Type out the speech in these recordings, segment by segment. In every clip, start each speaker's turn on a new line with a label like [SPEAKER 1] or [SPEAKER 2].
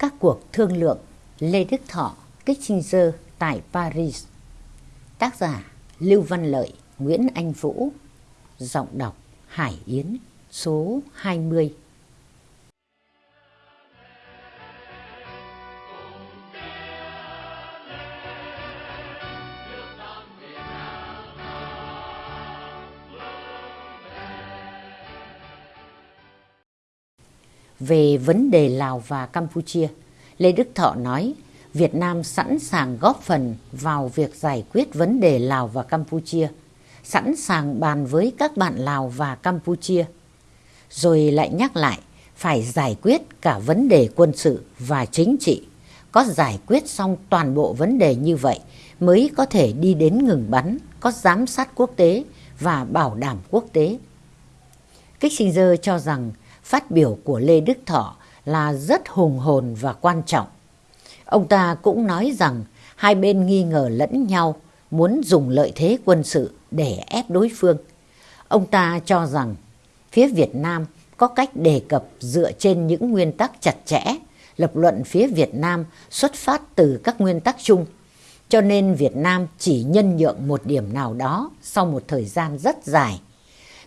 [SPEAKER 1] Các cuộc thương lượng Lê Đức Thọ, Kissinger tại Paris. Tác giả Lưu Văn Lợi, Nguyễn Anh Vũ. Giọng đọc Hải Yến Số 20 Về vấn đề Lào và Campuchia, Lê Đức Thọ nói Việt Nam sẵn sàng góp phần vào việc giải quyết vấn đề Lào và Campuchia, sẵn sàng bàn với các bạn Lào và Campuchia. Rồi lại nhắc lại phải giải quyết cả vấn đề quân sự và chính trị. Có giải quyết xong toàn bộ vấn đề như vậy mới có thể đi đến ngừng bắn, có giám sát quốc tế và bảo đảm quốc tế. Kissinger cho rằng phát biểu của Lê Đức Thọ là rất hùng hồn và quan trọng. Ông ta cũng nói rằng hai bên nghi ngờ lẫn nhau muốn dùng lợi thế quân sự để ép đối phương. Ông ta cho rằng phía Việt Nam có cách đề cập dựa trên những nguyên tắc chặt chẽ, lập luận phía Việt Nam xuất phát từ các nguyên tắc chung. Cho nên Việt Nam chỉ nhân nhượng một điểm nào đó sau một thời gian rất dài.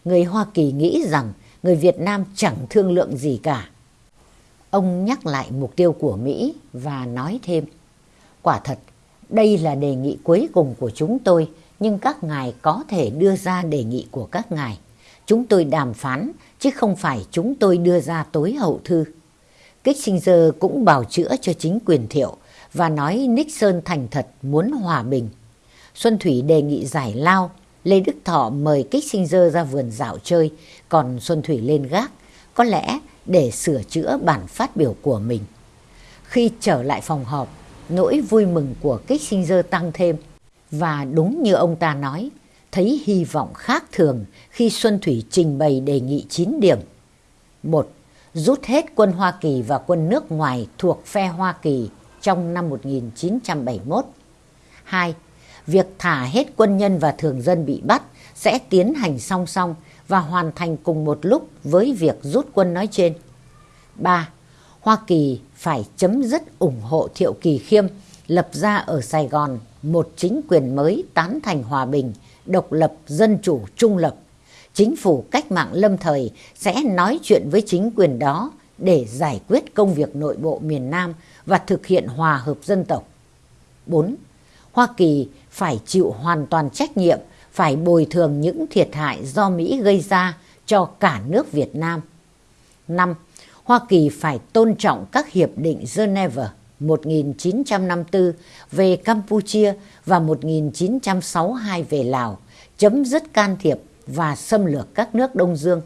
[SPEAKER 1] Người Hoa Kỳ nghĩ rằng người Việt Nam chẳng thương lượng gì cả. Ông nhắc lại mục tiêu của Mỹ và nói thêm, quả thật, đây là đề nghị cuối cùng của chúng tôi, nhưng các ngài có thể đưa ra đề nghị của các ngài. Chúng tôi đàm phán, chứ không phải chúng tôi đưa ra tối hậu thư. Kissinger cũng bào chữa cho chính quyền thiệu và nói Nixon thành thật muốn hòa bình. Xuân Thủy đề nghị giải lao Lê Đức Thọ mời Kissinger ra vườn dạo chơi, còn Xuân Thủy lên gác, có lẽ để sửa chữa bản phát biểu của mình. Khi trở lại phòng họp, nỗi vui mừng của Kissinger tăng thêm. Và đúng như ông ta nói, thấy hy vọng khác thường khi Xuân Thủy trình bày đề nghị 9 điểm. một Rút hết quân Hoa Kỳ và quân nước ngoài thuộc phe Hoa Kỳ trong năm 1971. 2 việc thả hết quân nhân và thường dân bị bắt sẽ tiến hành song song và hoàn thành cùng một lúc với việc rút quân nói trên. 3. Hoa Kỳ phải chấm dứt ủng hộ Thiệu Kỳ Khiêm lập ra ở Sài Gòn một chính quyền mới tán thành hòa bình, độc lập, dân chủ, trung lập. Chính phủ cách mạng lâm thời sẽ nói chuyện với chính quyền đó để giải quyết công việc nội bộ miền Nam và thực hiện hòa hợp dân tộc. 4. Hoa Kỳ phải chịu hoàn toàn trách nhiệm, phải bồi thường những thiệt hại do Mỹ gây ra cho cả nước Việt Nam. 5. Hoa Kỳ phải tôn trọng các hiệp định Geneva 1954 về Campuchia và 1962 về Lào, chấm dứt can thiệp và xâm lược các nước Đông Dương.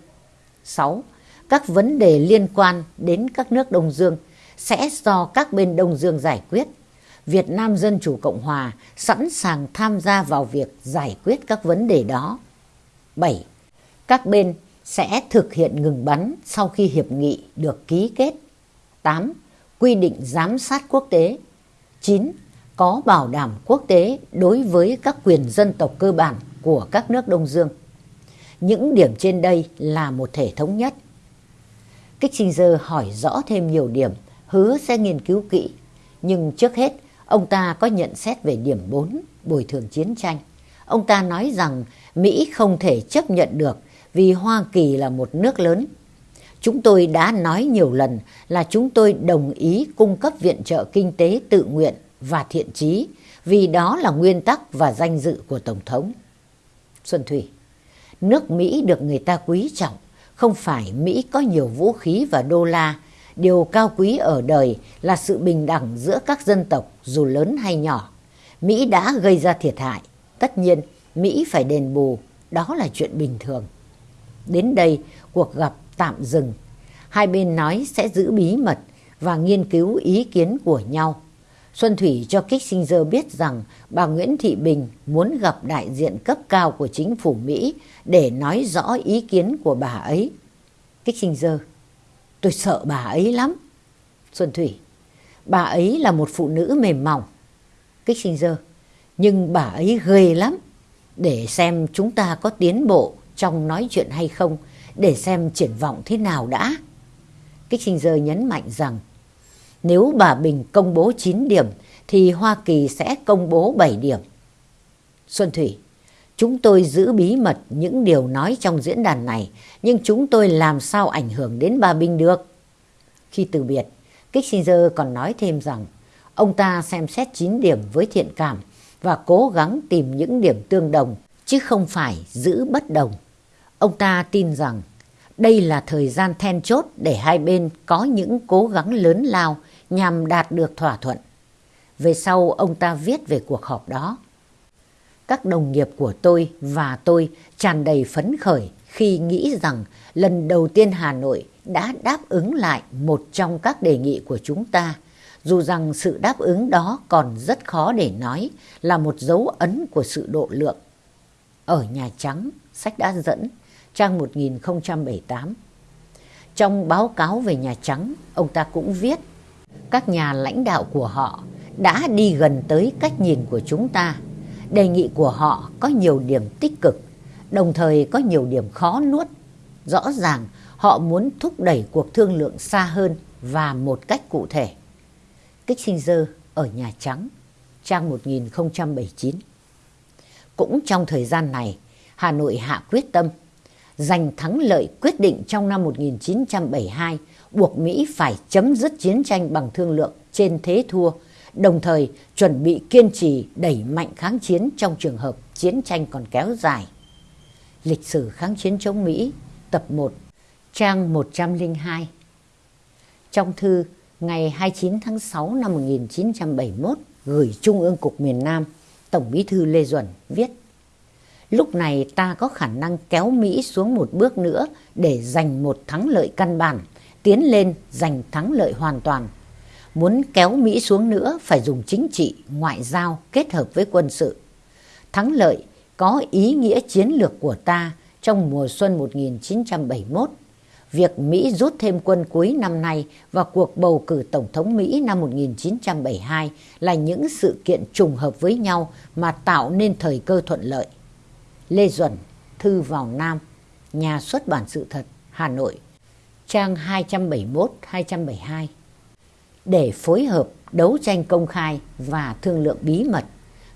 [SPEAKER 1] 6. Các vấn đề liên quan đến các nước Đông Dương sẽ do các bên Đông Dương giải quyết Việt Nam Dân Chủ Cộng Hòa sẵn sàng tham gia vào việc giải quyết các vấn đề đó. 7. Các bên sẽ thực hiện ngừng bắn sau khi hiệp nghị được ký kết. 8. Quy định giám sát quốc tế. 9. Có bảo đảm quốc tế đối với các quyền dân tộc cơ bản của các nước Đông Dương. Những điểm trên đây là một thể thống nhất. Kissinger hỏi rõ thêm nhiều điểm, hứa sẽ nghiên cứu kỹ. Nhưng trước hết, Ông ta có nhận xét về điểm 4, bồi thường chiến tranh. Ông ta nói rằng Mỹ không thể chấp nhận được vì Hoa Kỳ là một nước lớn. Chúng tôi đã nói nhiều lần là chúng tôi đồng ý cung cấp viện trợ kinh tế tự nguyện và thiện trí vì đó là nguyên tắc và danh dự của Tổng thống. Xuân Thủy Nước Mỹ được người ta quý trọng, không phải Mỹ có nhiều vũ khí và đô la điều cao quý ở đời là sự bình đẳng giữa các dân tộc dù lớn hay nhỏ. Mỹ đã gây ra thiệt hại, tất nhiên Mỹ phải đền bù, đó là chuyện bình thường. Đến đây, cuộc gặp tạm dừng. Hai bên nói sẽ giữ bí mật và nghiên cứu ý kiến của nhau. Xuân Thủy cho Kissinger biết rằng bà Nguyễn Thị Bình muốn gặp đại diện cấp cao của chính phủ Mỹ để nói rõ ý kiến của bà ấy. Kissinger Tôi sợ bà ấy lắm. Xuân Thủy, bà ấy là một phụ nữ mềm mỏng. Kích Sinh Dơ nhưng bà ấy ghê lắm. Để xem chúng ta có tiến bộ trong nói chuyện hay không, để xem triển vọng thế nào đã. Kích Sinh Dơ nhấn mạnh rằng, Nếu bà Bình công bố 9 điểm thì Hoa Kỳ sẽ công bố 7 điểm. Xuân Thủy, chúng tôi giữ bí mật những điều nói trong diễn đàn này, nhưng chúng tôi làm sao ảnh hưởng đến bà Bình được? Khi từ biệt, Kissinger còn nói thêm rằng ông ta xem xét 9 điểm với thiện cảm và cố gắng tìm những điểm tương đồng chứ không phải giữ bất đồng. Ông ta tin rằng đây là thời gian then chốt để hai bên có những cố gắng lớn lao nhằm đạt được thỏa thuận. Về sau ông ta viết về cuộc họp đó. Các đồng nghiệp của tôi và tôi tràn đầy phấn khởi khi nghĩ rằng lần đầu tiên Hà Nội đã đáp ứng lại một trong các đề nghị của chúng ta, dù rằng sự đáp ứng đó còn rất khó để nói là một dấu ấn của sự độ lượng. Ở Nhà Trắng, sách đã dẫn, trang 1078. Trong báo cáo về Nhà Trắng, ông ta cũng viết các nhà lãnh đạo của họ đã đi gần tới cách nhìn của chúng ta. Đề nghị của họ có nhiều điểm tích cực, đồng thời có nhiều điểm khó nuốt. Rõ ràng họ muốn thúc đẩy cuộc thương lượng xa hơn và một cách cụ thể. Kissinger ở Nhà Trắng, trang 1079. Cũng trong thời gian này, Hà Nội hạ quyết tâm giành thắng lợi quyết định trong năm 1972 buộc Mỹ phải chấm dứt chiến tranh bằng thương lượng trên thế thua, đồng thời chuẩn bị kiên trì đẩy mạnh kháng chiến trong trường hợp chiến tranh còn kéo dài. Lịch sử kháng chiến chống Mỹ, tập 1, trang 102 Trong thư ngày 29 tháng 6 năm 1971 gửi Trung ương Cục miền Nam, Tổng bí thư Lê Duẩn viết Lúc này ta có khả năng kéo Mỹ xuống một bước nữa để giành một thắng lợi căn bản, tiến lên giành thắng lợi hoàn toàn. Muốn kéo Mỹ xuống nữa phải dùng chính trị, ngoại giao kết hợp với quân sự. Thắng lợi có ý nghĩa chiến lược của ta trong mùa xuân 1971. Việc Mỹ rút thêm quân cuối năm nay và cuộc bầu cử Tổng thống Mỹ năm 1972 là những sự kiện trùng hợp với nhau mà tạo nên thời cơ thuận lợi. Lê Duẩn, Thư vào Nam, Nhà xuất bản sự thật, Hà Nội, trang 271-272. Để phối hợp đấu tranh công khai và thương lượng bí mật,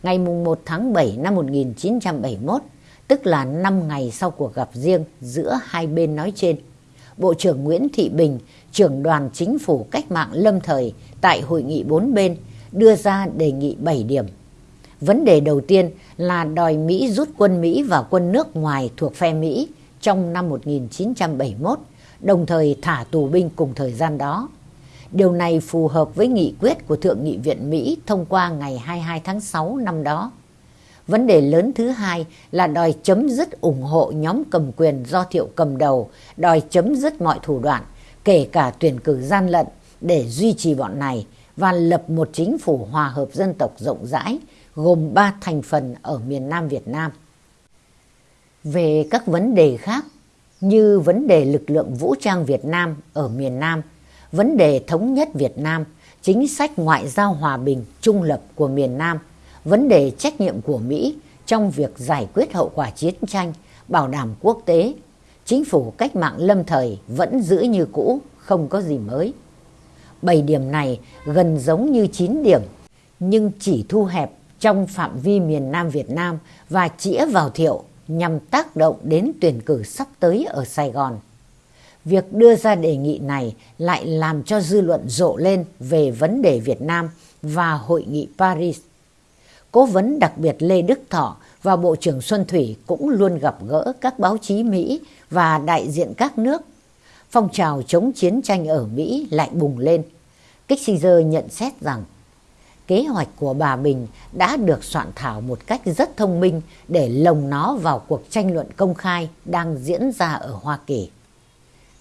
[SPEAKER 1] ngày 1 tháng 7 năm 1971, tức là 5 ngày sau cuộc gặp riêng giữa hai bên nói trên, Bộ trưởng Nguyễn Thị Bình, trưởng đoàn chính phủ cách mạng lâm thời tại hội nghị bốn bên đưa ra đề nghị 7 điểm Vấn đề đầu tiên là đòi Mỹ rút quân Mỹ và quân nước ngoài thuộc phe Mỹ trong năm 1971, đồng thời thả tù binh cùng thời gian đó. Điều này phù hợp với nghị quyết của Thượng nghị viện Mỹ thông qua ngày 22 tháng 6 năm đó. Vấn đề lớn thứ hai là đòi chấm dứt ủng hộ nhóm cầm quyền do thiệu cầm đầu, đòi chấm dứt mọi thủ đoạn, kể cả tuyển cử gian lận để duy trì bọn này và lập một chính phủ hòa hợp dân tộc rộng rãi, gồm ba thành phần ở miền Nam Việt Nam. Về các vấn đề khác như vấn đề lực lượng vũ trang Việt Nam ở miền Nam, vấn đề thống nhất Việt Nam, chính sách ngoại giao hòa bình trung lập của miền Nam, vấn đề trách nhiệm của Mỹ trong việc giải quyết hậu quả chiến tranh, bảo đảm quốc tế, chính phủ cách mạng lâm thời vẫn giữ như cũ, không có gì mới. Bảy điểm này gần giống như 9 điểm, nhưng chỉ thu hẹp trong phạm vi miền Nam Việt Nam và chĩa vào thiệu nhằm tác động đến tuyển cử sắp tới ở Sài Gòn. Việc đưa ra đề nghị này lại làm cho dư luận rộ lên về vấn đề Việt Nam và hội nghị Paris. Cố vấn đặc biệt Lê Đức Thọ và Bộ trưởng Xuân Thủy cũng luôn gặp gỡ các báo chí Mỹ và đại diện các nước. Phong trào chống chiến tranh ở Mỹ lại bùng lên. Kissinger nhận xét rằng, kế hoạch của bà Bình đã được soạn thảo một cách rất thông minh để lồng nó vào cuộc tranh luận công khai đang diễn ra ở Hoa Kỳ.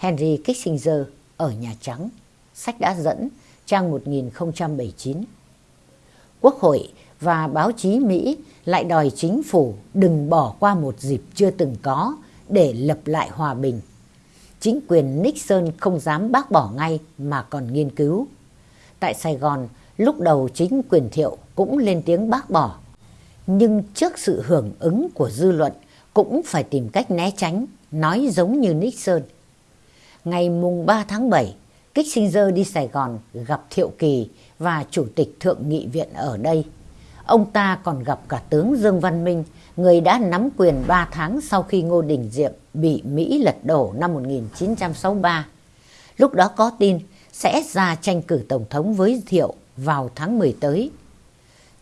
[SPEAKER 1] Henry Kissinger ở Nhà Trắng, sách đã dẫn, trang 1079. Quốc hội và báo chí Mỹ lại đòi chính phủ đừng bỏ qua một dịp chưa từng có để lập lại hòa bình. Chính quyền Nixon không dám bác bỏ ngay mà còn nghiên cứu. Tại Sài Gòn, Lúc đầu chính quyền thiệu cũng lên tiếng bác bỏ. Nhưng trước sự hưởng ứng của dư luận cũng phải tìm cách né tránh, nói giống như Nixon. Ngày mùng 3 tháng 7, Kissinger đi Sài Gòn gặp Thiệu Kỳ và Chủ tịch Thượng nghị viện ở đây. Ông ta còn gặp cả tướng Dương Văn Minh, người đã nắm quyền 3 tháng sau khi Ngô Đình Diệm bị Mỹ lật đổ năm 1963. Lúc đó có tin sẽ ra tranh cử Tổng thống với Thiệu vào tháng 10 tới.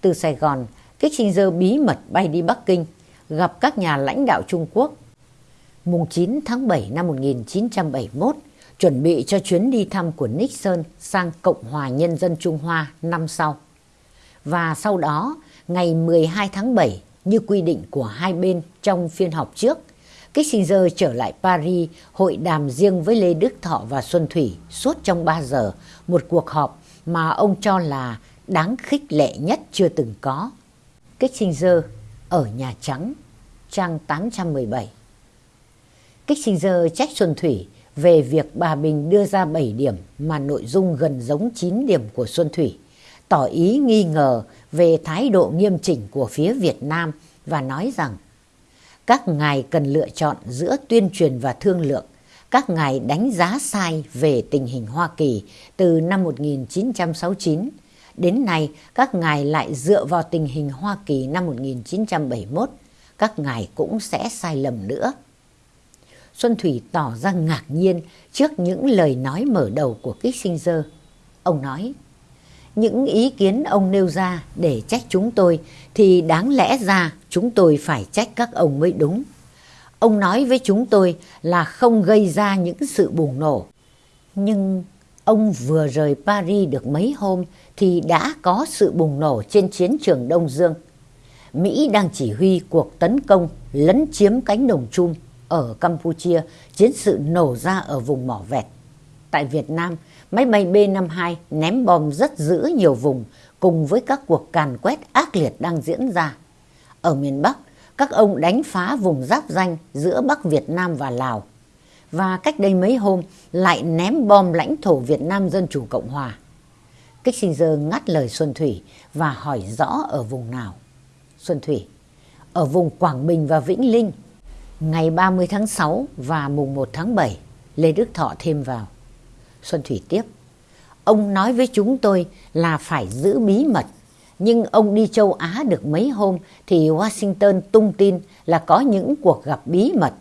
[SPEAKER 1] Từ Sài Gòn, Kissinger bí mật bay đi Bắc Kinh, gặp các nhà lãnh đạo Trung Quốc. Mùng 9 tháng 7 năm 1971, chuẩn bị cho chuyến đi thăm của Nixon sang Cộng hòa Nhân dân Trung Hoa năm sau. Và sau đó, ngày 12 tháng 7, như quy định của hai bên trong phiên họp trước, Kissinger trở lại Paris hội đàm riêng với Lê Đức Thọ và Xuân Thủy suốt trong 3 giờ, một cuộc họp mà ông cho là đáng khích lệ nhất chưa từng có. Kissinger ở Nhà Trắng, trang 817. Kissinger trách Xuân Thủy về việc bà Bình đưa ra 7 điểm mà nội dung gần giống 9 điểm của Xuân Thủy, tỏ ý nghi ngờ về thái độ nghiêm chỉnh của phía Việt Nam và nói rằng các ngài cần lựa chọn giữa tuyên truyền và thương lượng. Các ngài đánh giá sai về tình hình Hoa Kỳ từ năm 1969. Đến nay, các ngài lại dựa vào tình hình Hoa Kỳ năm 1971. Các ngài cũng sẽ sai lầm nữa. Xuân Thủy tỏ ra ngạc nhiên trước những lời nói mở đầu của Kissinger. Ông nói, những ý kiến ông nêu ra để trách chúng tôi thì đáng lẽ ra chúng tôi phải trách các ông mới đúng. Ông nói với chúng tôi là không gây ra những sự bùng nổ. Nhưng ông vừa rời Paris được mấy hôm thì đã có sự bùng nổ trên chiến trường Đông Dương. Mỹ đang chỉ huy cuộc tấn công lấn chiếm cánh đồng chung ở Campuchia, chiến sự nổ ra ở vùng mỏ vẹt. Tại Việt Nam, máy bay B-52 ném bom rất dữ nhiều vùng cùng với các cuộc càn quét ác liệt đang diễn ra. Ở miền Bắc, các ông đánh phá vùng giáp danh giữa Bắc Việt Nam và Lào. Và cách đây mấy hôm lại ném bom lãnh thổ Việt Nam Dân Chủ Cộng Hòa. Kissinger ngắt lời Xuân Thủy và hỏi rõ ở vùng nào. Xuân Thủy, ở vùng Quảng Bình và Vĩnh Linh, ngày 30 tháng 6 và mùng 1 tháng 7, Lê Đức Thọ thêm vào. Xuân Thủy tiếp, ông nói với chúng tôi là phải giữ bí mật, nhưng ông đi châu Á được mấy hôm thì Washington tung tin là có những cuộc gặp bí mật.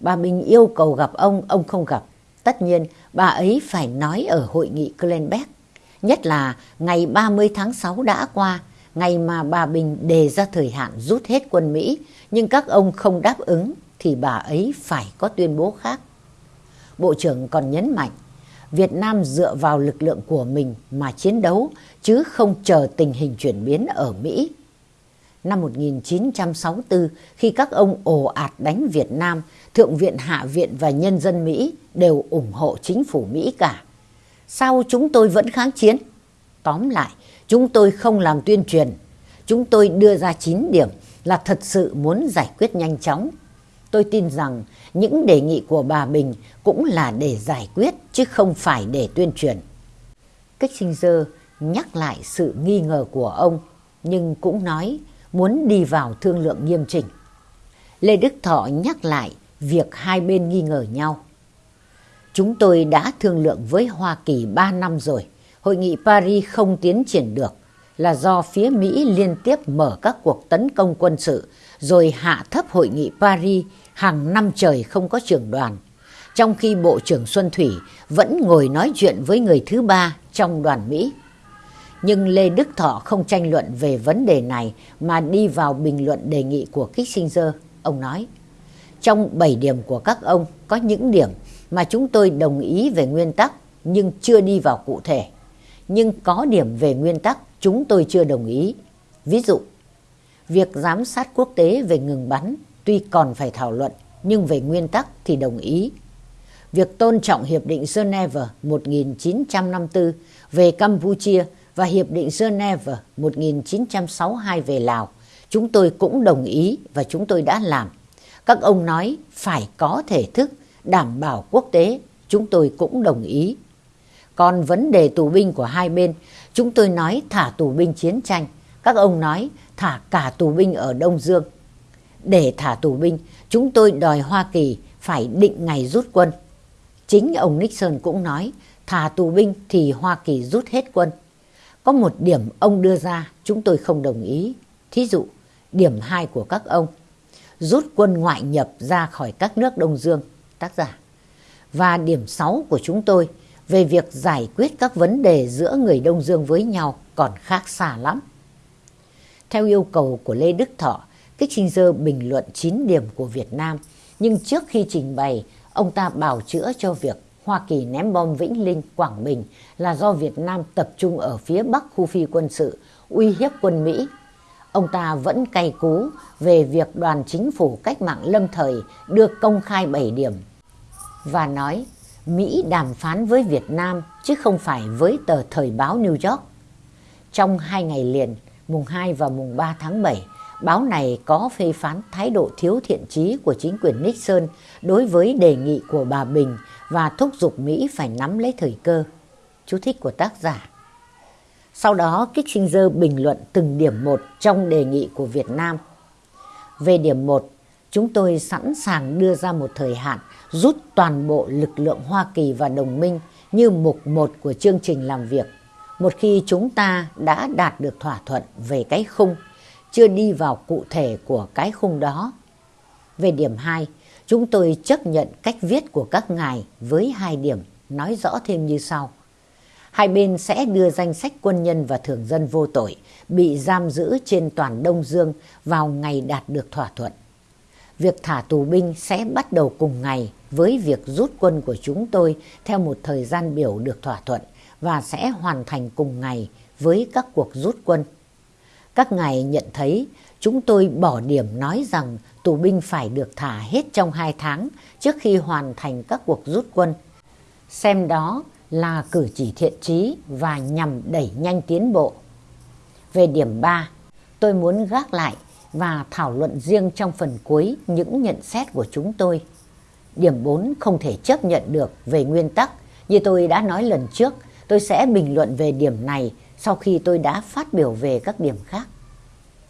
[SPEAKER 1] Bà Bình yêu cầu gặp ông, ông không gặp. Tất nhiên, bà ấy phải nói ở hội nghị Glenbeck. Nhất là ngày 30 tháng 6 đã qua, ngày mà bà Bình đề ra thời hạn rút hết quân Mỹ, nhưng các ông không đáp ứng thì bà ấy phải có tuyên bố khác. Bộ trưởng còn nhấn mạnh, Việt Nam dựa vào lực lượng của mình mà chiến đấu chứ không chờ tình hình chuyển biến ở Mỹ. Năm 1964, khi các ông ồ ạt đánh Việt Nam, Thượng viện, Hạ viện và nhân dân Mỹ đều ủng hộ chính phủ Mỹ cả. Sao chúng tôi vẫn kháng chiến? Tóm lại, chúng tôi không làm tuyên truyền. Chúng tôi đưa ra 9 điểm là thật sự muốn giải quyết nhanh chóng tôi tin rằng những đề nghị của bà Bình cũng là để giải quyết, chứ không phải để tuyên truyền. Kissinger nhắc lại sự nghi ngờ của ông, nhưng cũng nói muốn đi vào thương lượng nghiêm chỉnh. Lê Đức Thọ nhắc lại việc hai bên nghi ngờ nhau. Chúng tôi đã thương lượng với Hoa Kỳ 3 năm rồi. Hội nghị Paris không tiến triển được là do phía Mỹ liên tiếp mở các cuộc tấn công quân sự rồi hạ thấp hội nghị Paris hàng năm trời không có trưởng đoàn, trong khi Bộ trưởng Xuân Thủy vẫn ngồi nói chuyện với người thứ ba trong đoàn Mỹ. Nhưng Lê Đức Thọ không tranh luận về vấn đề này mà đi vào bình luận đề nghị của Kissinger. Ông nói, trong 7 điểm của các ông có những điểm mà chúng tôi đồng ý về nguyên tắc nhưng chưa đi vào cụ thể. Nhưng có điểm về nguyên tắc chúng tôi chưa đồng ý. Ví dụ, việc giám sát quốc tế về ngừng bắn tuy còn phải thảo luận nhưng về nguyên tắc thì đồng ý. Việc tôn trọng Hiệp định Geneva 1954 về Campuchia và Hiệp định Geneva 1962 về Lào, chúng tôi cũng đồng ý và chúng tôi đã làm. Các ông nói phải có thể thức đảm bảo quốc tế, chúng tôi cũng đồng ý. Còn vấn đề tù binh của hai bên, chúng tôi nói thả tù binh chiến tranh. Các ông nói thả cả tù binh ở Đông Dương. Để thả tù binh, chúng tôi đòi Hoa Kỳ phải định ngày rút quân. Chính ông Nixon cũng nói thả tù binh thì Hoa Kỳ rút hết quân. Có một điểm ông đưa ra chúng tôi không đồng ý. Thí dụ, điểm 2 của các ông, rút quân ngoại nhập ra khỏi các nước Đông Dương, tác giả. Và điểm 6 của chúng tôi về việc giải quyết các vấn đề giữa người Đông Dương với nhau còn khác xa lắm. Theo yêu cầu của Lê Đức Thọ, Kissinger bình luận 9 điểm của Việt Nam, nhưng trước khi trình bày, ông ta bào chữa cho việc Hoa Kỳ ném bom Vĩnh Linh, Quảng Bình là do Việt Nam tập trung ở phía bắc khu phi quân sự, uy hiếp quân Mỹ. Ông ta vẫn cay cú về việc đoàn chính phủ cách mạng lâm thời đưa công khai 7 điểm và nói Mỹ đàm phán với Việt Nam chứ không phải với tờ thời báo New York. Trong hai ngày liền, mùng 2 và mùng 3 tháng 7, báo này có phê phán thái độ thiếu thiện trí của chính quyền Nixon đối với đề nghị của bà Bình và thúc giục Mỹ phải nắm lấy thời cơ. Chú thích của tác giả. Sau đó Kissinger bình luận từng điểm một trong đề nghị của Việt Nam. Về điểm 1, chúng tôi sẵn sàng đưa ra một thời hạn rút toàn bộ lực lượng Hoa Kỳ và đồng minh như mục một của chương trình làm việc. Một khi chúng ta đã đạt được thỏa thuận về cái khung, chưa đi vào cụ thể của cái khung đó. Về điểm 2, chúng tôi chấp nhận cách viết của các ngài với hai điểm nói rõ thêm như sau. Hai bên sẽ đưa danh sách quân nhân và thường dân vô tội bị giam giữ trên toàn Đông Dương vào ngày đạt được thỏa thuận. Việc thả tù binh sẽ bắt đầu cùng ngày với việc rút quân của chúng tôi theo một thời gian biểu được thỏa thuận và sẽ hoàn thành cùng ngày với các cuộc rút quân. Các ngài nhận thấy chúng tôi bỏ điểm nói rằng tù binh phải được thả hết trong hai tháng trước khi hoàn thành các cuộc rút quân. Xem đó là cử chỉ thiện trí và nhằm đẩy nhanh tiến bộ. Về điểm 3, tôi muốn gác lại và thảo luận riêng trong phần cuối những nhận xét của chúng tôi. Điểm 4 không thể chấp nhận được về nguyên tắc. Như tôi đã nói lần trước, tôi sẽ bình luận về điểm này sau khi tôi đã phát biểu về các điểm khác.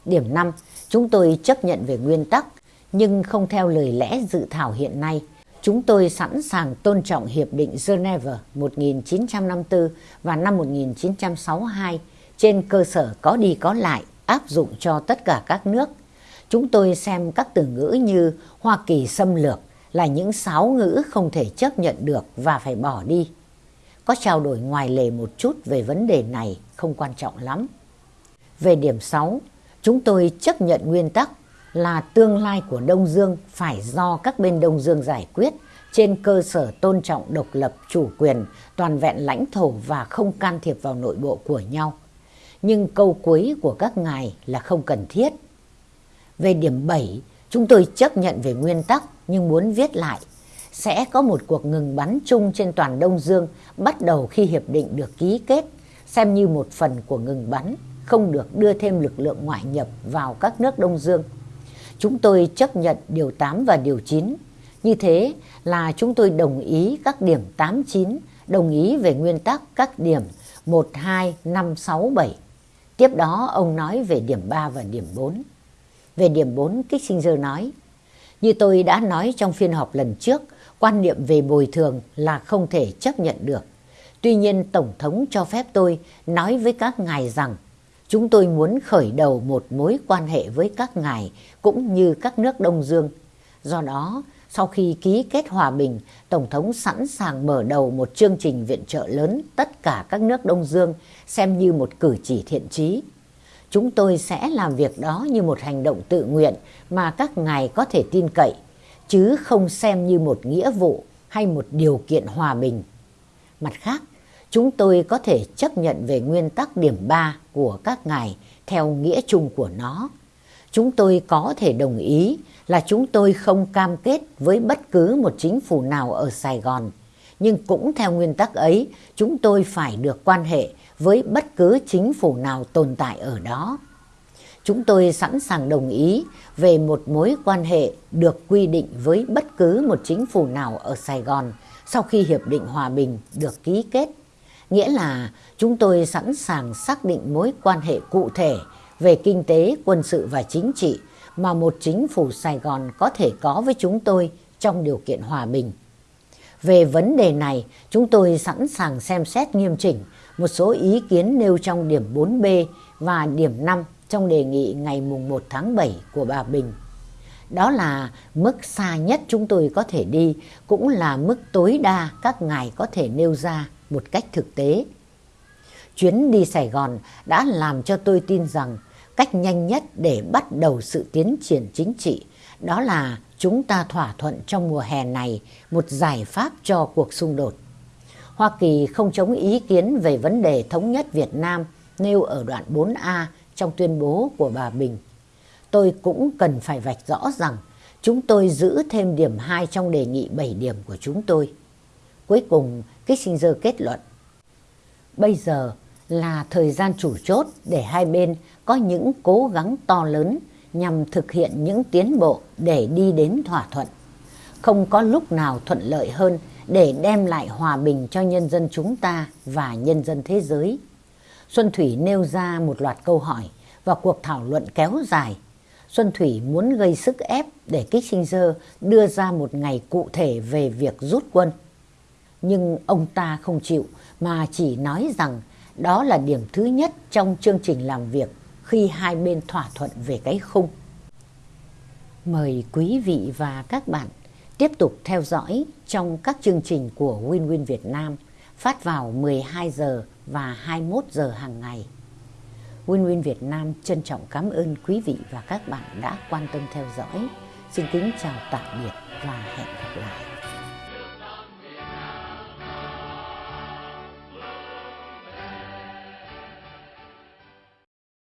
[SPEAKER 1] Điểm 5, chúng tôi chấp nhận về nguyên tắc, nhưng không theo lời lẽ dự thảo hiện nay. Chúng tôi sẵn sàng tôn trọng Hiệp định Geneva 1954 và năm 1962 trên cơ sở có đi có lại áp dụng cho tất cả các nước. Chúng tôi xem các từ ngữ như Hoa Kỳ xâm lược là những sáo ngữ không thể chấp nhận được và phải bỏ đi. Có trao đổi ngoài lề một chút về vấn đề này không quan trọng lắm. Về điểm 6, chúng tôi chấp nhận nguyên tắc là tương lai của Đông Dương phải do các bên Đông Dương giải quyết trên cơ sở tôn trọng độc lập, chủ quyền, toàn vẹn lãnh thổ và không can thiệp vào nội bộ của nhau. Nhưng câu cuối của các ngài là không cần thiết. Về điểm 7, chúng tôi chấp nhận về nguyên tắc nhưng muốn viết lại. Sẽ có một cuộc ngừng bắn chung trên toàn Đông Dương bắt đầu khi hiệp định được ký kết, xem như một phần của ngừng bắn, không được đưa thêm lực lượng ngoại nhập vào các nước Đông Dương. Chúng tôi chấp nhận điều 8 và điều 9. Như thế là chúng tôi đồng ý các điểm 8, 9, đồng ý về nguyên tắc các điểm 1, 2, 5, 6, 7. Tiếp đó ông nói về điểm 3 và điểm 4. Về điểm 4, Kissinger nói, như tôi đã nói trong phiên họp lần trước, quan niệm về bồi thường là không thể chấp nhận được. Tuy nhiên Tổng thống cho phép tôi nói với các ngài rằng chúng tôi muốn khởi đầu một mối quan hệ với các ngài cũng như các nước Đông Dương. Do đó, sau khi ký kết hòa bình, Tổng thống sẵn sàng mở đầu một chương trình viện trợ lớn tất cả các nước Đông Dương xem như một cử chỉ thiện trí. Chúng tôi sẽ làm việc đó như một hành động tự nguyện mà các ngài có thể tin cậy, chứ không xem như một nghĩa vụ hay một điều kiện hòa bình. Mặt khác, chúng tôi có thể chấp nhận về nguyên tắc điểm 3 của các ngài theo nghĩa chung của nó. Chúng tôi có thể đồng ý là chúng tôi không cam kết với bất cứ một chính phủ nào ở Sài Gòn. Nhưng cũng theo nguyên tắc ấy, chúng tôi phải được quan hệ với bất cứ chính phủ nào tồn tại ở đó. Chúng tôi sẵn sàng đồng ý về một mối quan hệ được quy định với bất cứ một chính phủ nào ở Sài Gòn sau khi Hiệp định Hòa Bình được ký kết. Nghĩa là chúng tôi sẵn sàng xác định mối quan hệ cụ thể về kinh tế, quân sự và chính trị mà một chính phủ Sài Gòn có thể có với chúng tôi trong điều kiện hòa bình. Về vấn đề này, chúng tôi sẵn sàng xem xét nghiêm chỉnh một số ý kiến nêu trong điểm 4B và điểm 5 trong đề nghị ngày mùng 1 tháng 7 của bà Bình. Đó là mức xa nhất chúng tôi có thể đi, cũng là mức tối đa các ngài có thể nêu ra một cách thực tế. Chuyến đi Sài Gòn đã làm cho tôi tin rằng cách nhanh nhất để bắt đầu sự tiến triển chính trị đó là chúng ta thỏa thuận trong mùa hè này một giải pháp cho cuộc xung đột. Hoa Kỳ không chống ý kiến về vấn đề thống nhất Việt Nam nêu ở đoạn 4A trong tuyên bố của bà Bình. Tôi cũng cần phải vạch rõ rằng chúng tôi giữ thêm điểm 2 trong đề nghị 7 điểm của chúng tôi. Cuối cùng, Kissinger kết luận. Bây giờ là thời gian chủ chốt để hai bên có những cố gắng to lớn nhằm thực hiện những tiến bộ để đi đến thỏa thuận. Không có lúc nào thuận lợi hơn để đem lại hòa bình cho nhân dân chúng ta và nhân dân thế giới. Xuân Thủy nêu ra một loạt câu hỏi và cuộc thảo luận kéo dài. Xuân Thủy muốn gây sức ép để Kissinger đưa ra một ngày cụ thể về việc rút quân. Nhưng ông ta không chịu mà chỉ nói rằng đó là điểm thứ nhất trong chương trình làm việc khi hai bên thỏa thuận về cái khung. Mời quý vị và các bạn tiếp tục theo dõi trong các chương trình của Win Win Việt Nam phát vào 12 giờ và 21 giờ hàng ngày. Win Win Việt Nam trân trọng cảm ơn quý vị và các bạn đã quan tâm theo dõi. Xin kính chào tạm biệt và hẹn gặp lại.